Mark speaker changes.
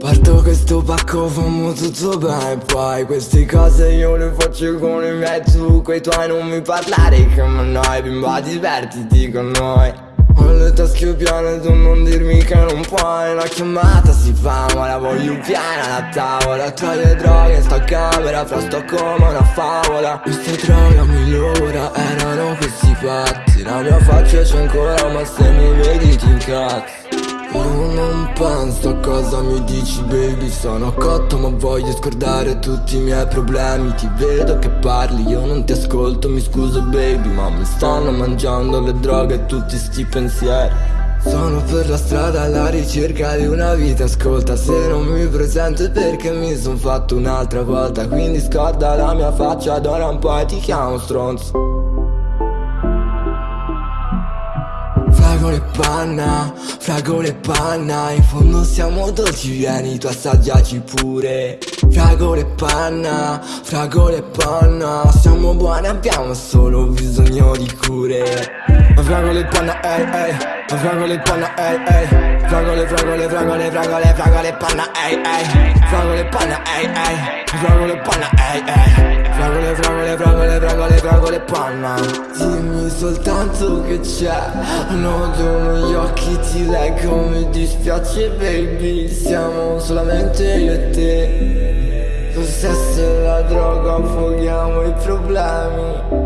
Speaker 1: Parto questo pacco, famo tutto bene Poi queste cose io le faccio con i miei Tu coi tuoi non mi parlare che ma noi Bimba divertiti con noi. Ho le tasche piene, tu non dirmi che non puoi Una chiamata si fa, ma la voglio piena la tavola Tra le droghe in sta camera, fra sto come una favola. Questa droga migliora, erano questi fatti La mia faccia c'è ancora, ma se mi vedi ti incazzi non penso a cosa mi dici baby Sono cotto ma voglio scordare tutti i miei problemi. Ti vedo che parli, io non ti ascolto, mi scuso baby Ma mi stanno mangiando le droghe e tutti sti pensieri. Sono per la strada alla ricerca di una vita Ascolta se non mi presento è perché mi son fatto un'altra volta. Quindi scorda la mia faccia d'ora un po' e ti chiamo stronzo Fragole e panna, fragole e panna In fondo siamo dolci, vieni tu assaggiaci pure. Fragole e panna, fragole e panna Siamo buoni, abbiamo solo bisogno di cure. Fragole e panna, ehi, ehi Fragole e panna, ehi, ehi. Fragole, fragole, fragole, fragole, fragole e panna, ehi, ehi. Fragole e panna, ehi, ehi. Fragole e panna, ehi, ehi e panna. Dimmi soltanto che c'è Nodo negli occhi, ti leggo, mi dispiace baby Siamo solamente io e te. E la droga, affoghiamo i problemi